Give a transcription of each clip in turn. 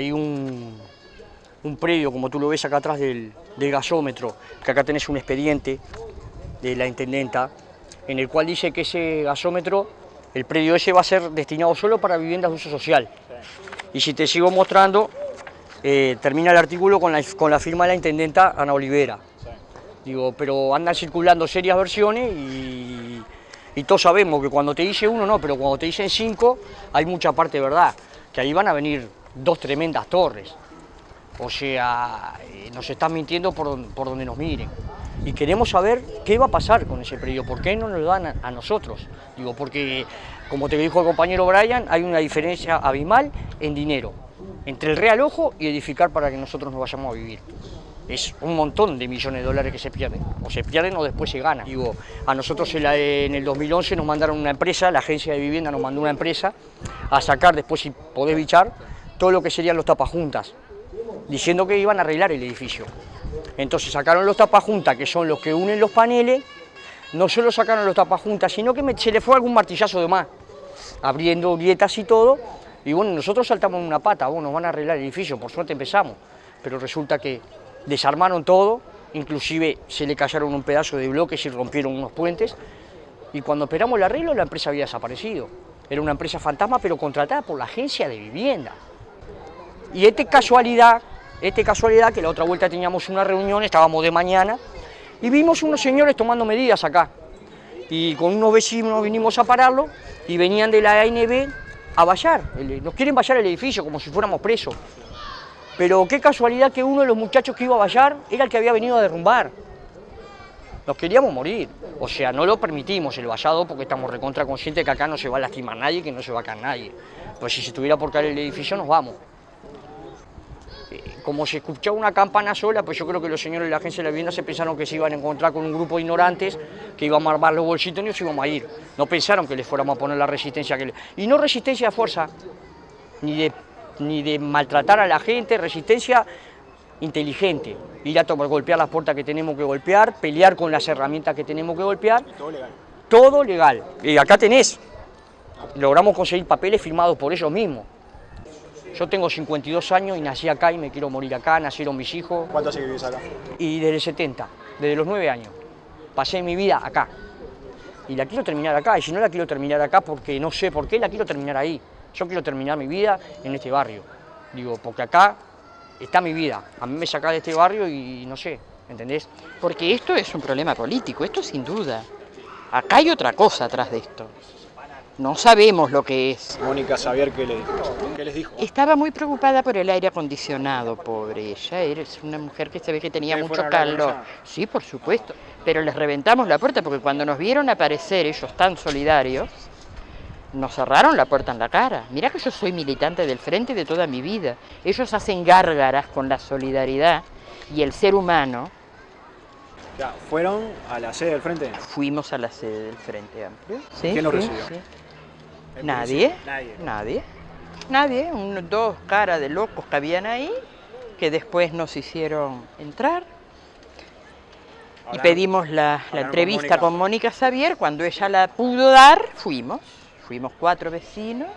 hay un, un predio, como tú lo ves acá atrás del, del gasómetro, que acá tenés un expediente de la intendenta, en el cual dice que ese gasómetro, el predio ese va a ser destinado solo para viviendas de uso social. Y si te sigo mostrando, eh, termina el artículo con la, con la firma de la intendenta Ana Olivera. Digo, pero andan circulando serias versiones y, y todos sabemos que cuando te dice uno no, pero cuando te dicen cinco hay mucha parte verdad, que ahí van a venir dos tremendas torres. O sea, eh, nos están mintiendo por, por donde nos miren. Y queremos saber qué va a pasar con ese predio, por qué no nos dan a, a nosotros. Digo, porque, como te dijo el compañero Brian, hay una diferencia abismal en dinero entre el real ojo y edificar para que nosotros nos vayamos a vivir. Es un montón de millones de dólares que se pierden. O se pierden o después se ganan. Digo, a nosotros en, la- en el 2011 nos mandaron una empresa, la agencia de vivienda nos mandó una empresa a sacar, después si podés bichar, todo lo que serían los tapajuntas diciendo que iban a arreglar el edificio. Entonces sacaron los tapajuntas, que son los que unen los paneles, no solo sacaron los tapajuntas, sino que me- se le fue algún martillazo de más, abriendo grietas y todo, y bueno, nosotros saltamos una pata, bueno, nos van a arreglar el edificio, por suerte empezamos, pero resulta que desarmaron todo, inclusive se le cayeron un pedazo de bloques y rompieron unos puentes, y cuando esperamos el arreglo la empresa había desaparecido. Era una empresa fantasma, pero contratada por la agencia de vivienda. Y este casualidad, este casualidad que la otra vuelta teníamos una reunión, estábamos de mañana, y vimos unos señores tomando medidas acá. Y con unos vecinos vinimos a pararlo y venían de la ANB a vallar. Nos quieren vallar el edificio como si fuéramos presos. Pero qué casualidad que uno de los muchachos que iba a vallar era el que había venido a derrumbar. Nos queríamos morir. O sea, no lo permitimos el vallado porque estamos recontra conscientes que acá no se va a lastimar nadie, que no se va a caer nadie. Pues si se tuviera por caer el edificio nos vamos. Como se escuchaba una campana sola, pues yo creo que los señores de la agencia de la vivienda se pensaron que se iban a encontrar con un grupo de ignorantes, que íbamos a armar los bolsitos y nos íbamos a ir. No pensaron que les fuéramos a poner la resistencia que. Y no resistencia a fuerza, ni de, ni de maltratar a la gente, resistencia inteligente. Ir a tomar, golpear las puertas que tenemos que golpear, pelear con las herramientas que tenemos que golpear. Todo legal. Todo legal. Y acá tenés. Logramos conseguir papeles firmados por ellos mismos. Yo tengo 52 años y nací acá y me quiero morir acá, nacieron mis hijos. ¿Cuánto hace que vivís acá? Y desde el 70, desde los 9 años, pasé mi vida acá. Y la quiero terminar acá, y si no la quiero terminar acá porque no sé por qué, la quiero terminar ahí. Yo quiero terminar mi vida en este barrio. Digo, porque acá está mi vida. A mí me saca de este barrio y no sé, ¿entendés? Porque esto es un problema político, esto sin duda. Acá hay otra cosa atrás de esto. No sabemos lo que es. Mónica Xavier, ¿qué, le, ¿qué les dijo? Estaba muy preocupada por el aire acondicionado, pobre ella. Es una mujer que se ve que tenía ¿Que mucho calor. Sí, por supuesto. Pero les reventamos la puerta porque cuando nos vieron aparecer ellos tan solidarios, nos cerraron la puerta en la cara. Mira que yo soy militante del frente de toda mi vida. Ellos hacen gárgaras con la solidaridad y el ser humano. Ya, ¿Fueron a la sede del frente? Fuimos a la sede del Frente Amplio. Sí, ¿Quién sí, recibió? sí. ¿El Nadie. Nadie. Nadie. Nadie. Un- dos caras de locos que habían ahí, que después nos hicieron entrar. Y pedimos la, la entrevista con Mónica Xavier. Cuando ella la pudo dar, fuimos. Fuimos cuatro vecinos.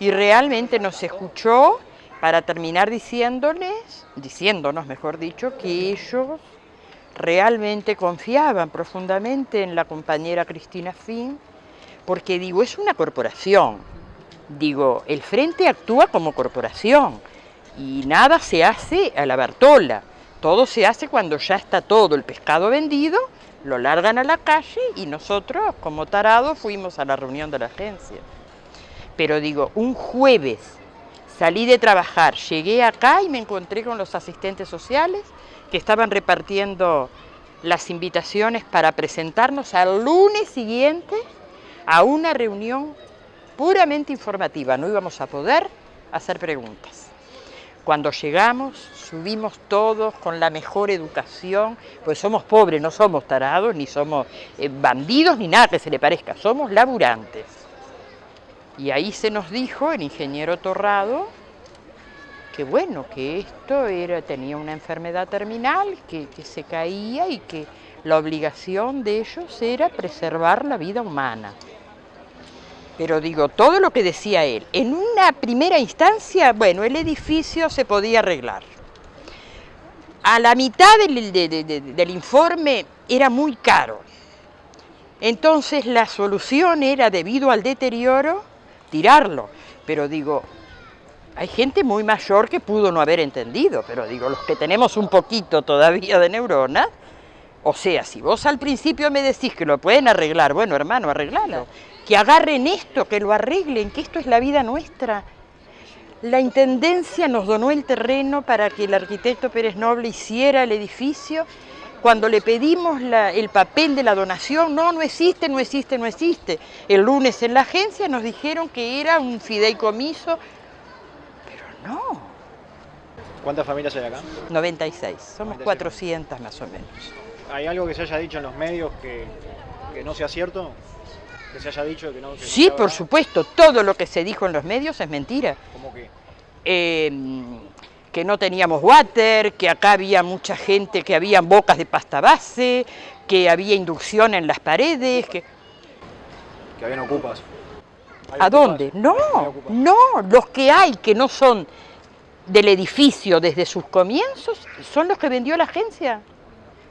Y realmente nos escuchó para terminar diciéndoles, diciéndonos, mejor dicho, que ellos realmente confiaban profundamente en la compañera Cristina Fin, porque digo, es una corporación. Digo, el Frente actúa como corporación y nada se hace a la Bartola. Todo se hace cuando ya está todo el pescado vendido, lo largan a la calle y nosotros, como tarados, fuimos a la reunión de la agencia. Pero digo, un jueves salí de trabajar, llegué acá y me encontré con los asistentes sociales que estaban repartiendo las invitaciones para presentarnos al lunes siguiente a una reunión puramente informativa. No íbamos a poder hacer preguntas. Cuando llegamos, subimos todos con la mejor educación, pues somos pobres, no somos tarados, ni somos eh, bandidos, ni nada que se le parezca, somos laburantes. Y ahí se nos dijo, el ingeniero Torrado, que bueno, que esto era, tenía una enfermedad terminal, que, que se caía y que la obligación de ellos era preservar la vida humana. Pero digo, todo lo que decía él, en una primera instancia, bueno, el edificio se podía arreglar. A la mitad del, informe era muy caro. Entonces la solución era, debido al deterioro, tirarlo. Pero digo, hay gente muy mayor que pudo no haber entendido, pero digo, los que tenemos un poquito todavía de neuronas, o sea, si vos al principio me decís que lo pueden arreglar, bueno hermano, arreglalo. Que agarren esto, que lo arreglen, que esto es la vida nuestra. La Intendencia nos donó el terreno para que el arquitecto Pérez Noble hiciera el edificio. Cuando le pedimos el papel de la donación, no, no existe, no existe, no existe. El lunes en la agencia nos dijeron que era un fideicomiso, pero no. ¿Cuántas familias hay acá? 96, somos 400 más o menos. ¿Hay algo que se haya dicho en los medios que, no sea cierto? ¿Que se haya dicho que no? sí, por supuesto, todo lo que se dijo en los medios es mentira. ¿Cómo que? Em, que no teníamos water, que acá había mucha gente, que había bocas de pasta base, que había inducción en las paredes, que... Que habían ocupas. ¿A dónde? No, no, los que hay que no son del edificio desde sus comienzos son los que vendió la agencia.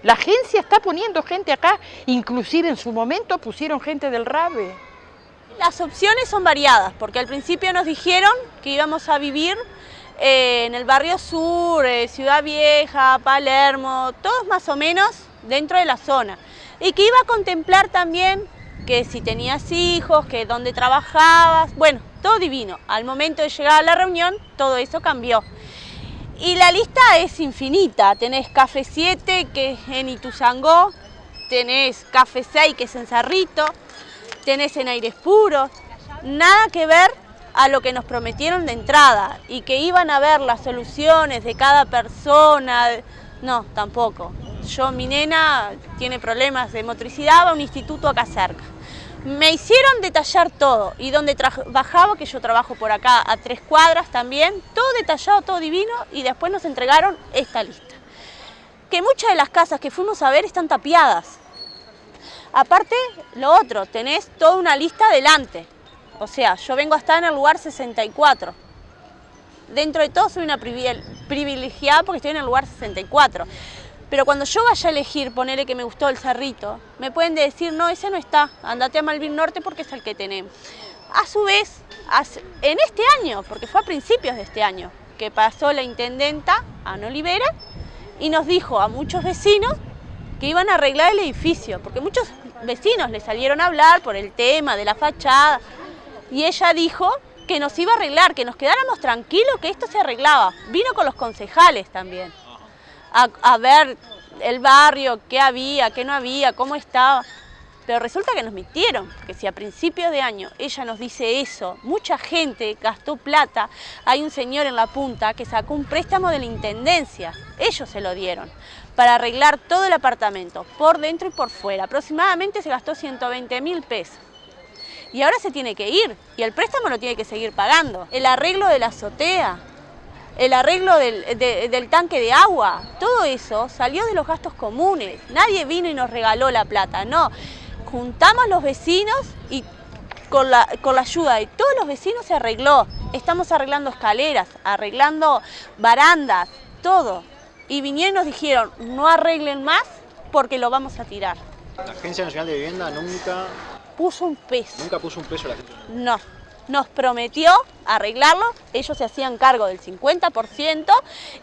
La agencia está poniendo gente acá, inclusive en su momento pusieron gente del RABE. Las opciones son variadas, porque al principio nos dijeron que íbamos a vivir eh, en el barrio sur, eh, Ciudad Vieja, Palermo, todos más o menos dentro de la zona. Y que iba a contemplar también que si tenías hijos, que dónde trabajabas, bueno, todo divino. Al momento de llegar a la reunión, todo eso cambió. Y la lista es infinita. Tenés Café 7, que es en Ituzangó, tenés Café 6, que es en Cerrito, tenés en Aires Puros. Nada que ver a lo que nos prometieron de entrada y que iban a ver las soluciones de cada persona. No, tampoco. Yo, mi nena tiene problemas de motricidad, va a un instituto acá cerca. Me hicieron detallar todo y donde trabajaba, que yo trabajo por acá a tres cuadras también, todo detallado, todo divino y después nos entregaron esta lista. Que muchas de las casas que fuimos a ver están tapiadas. Aparte, lo otro, tenés toda una lista delante. O sea, yo vengo a en el lugar 64. Dentro de todo soy una privilegiada porque estoy en el lugar 64. Pero cuando yo vaya a elegir, ponerle que me gustó el cerrito, me pueden decir, no, ese no está, andate a Malvin Norte porque es el que tenemos. A su vez, en este año, porque fue a principios de este año, que pasó la intendenta, Ana Olivera, y nos dijo a muchos vecinos que iban a arreglar el edificio, porque muchos vecinos le salieron a hablar por el tema de la fachada, y ella dijo que nos iba a arreglar, que nos quedáramos tranquilos, que esto se arreglaba. Vino con los concejales también a, ver el barrio, qué había, qué no había, cómo estaba. Pero resulta que nos mintieron, que si a principios de año ella nos dice eso, mucha gente gastó plata, hay un señor en la punta que sacó un préstamo de la Intendencia, ellos se lo dieron, para arreglar todo el apartamento, por dentro y por fuera. Aproximadamente se gastó 120 mil pesos. Y ahora se tiene que ir, y el préstamo lo tiene que seguir pagando. El arreglo de la azotea, el arreglo del, tanque de agua, todo eso salió de los gastos comunes. Nadie vino y nos regaló la plata, no. Juntamos los vecinos y con la, con la ayuda de todos los vecinos se arregló. Estamos arreglando escaleras, arreglando barandas, todo. Y vinieron y nos dijeron, no arreglen más porque lo vamos a tirar. ¿La Agencia Nacional de Vivienda nunca... Puso un peso. ¿Nunca puso un peso la gente? No nos prometió arreglarlo, ellos se hacían cargo del 50%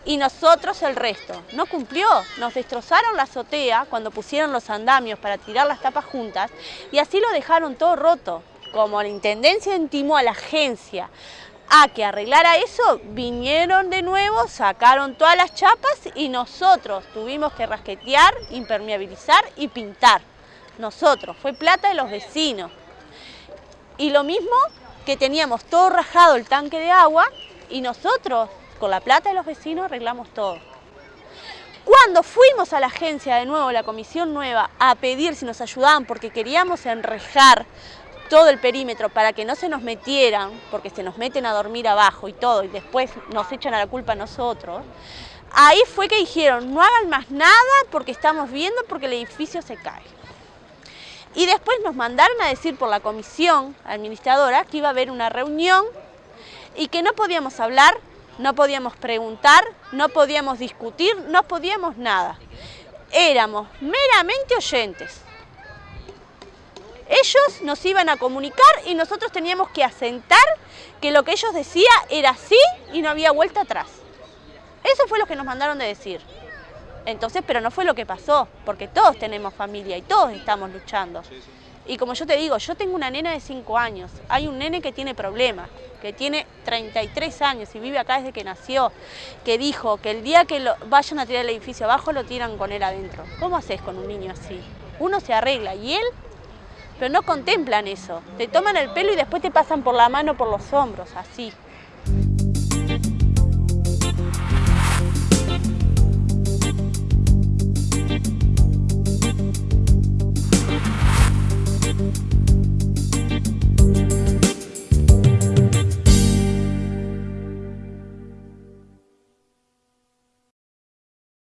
y nosotros el resto. No cumplió, nos destrozaron la azotea cuando pusieron los andamios para tirar las tapas juntas y así lo dejaron todo roto. Como la Intendencia intimó a la agencia a que arreglara eso, vinieron de nuevo, sacaron todas las chapas y nosotros tuvimos que rasquetear, impermeabilizar y pintar. Nosotros, fue plata de los vecinos. Y lo mismo que teníamos todo rajado el tanque de agua y nosotros, con la plata de los vecinos, arreglamos todo. Cuando fuimos a la agencia de nuevo, la comisión nueva, a pedir si nos ayudaban porque queríamos enrejar todo el perímetro para que no se nos metieran, porque se nos meten a dormir abajo y todo, y después nos echan a la culpa a nosotros, ahí fue que dijeron, no hagan más nada porque estamos viendo porque el edificio se cae. Y después nos mandaron a decir por la comisión administradora que iba a haber una reunión y que no podíamos hablar, no podíamos preguntar, no podíamos discutir, no podíamos nada. Éramos meramente oyentes. Ellos nos iban a comunicar y nosotros teníamos que asentar que lo que ellos decían era sí y no había vuelta atrás. Eso fue lo que nos mandaron de decir. Entonces, pero no fue lo que pasó, porque todos tenemos familia y todos estamos luchando. Y como yo te digo, yo tengo una nena de 5 años, hay un nene que tiene problemas, que tiene 33 años y vive acá desde que nació, que dijo que el día que lo, vayan a tirar el edificio abajo lo tiran con él adentro. ¿Cómo haces con un niño así? Uno se arregla y él, pero no contemplan eso. Te toman el pelo y después te pasan por la mano, por los hombros, así.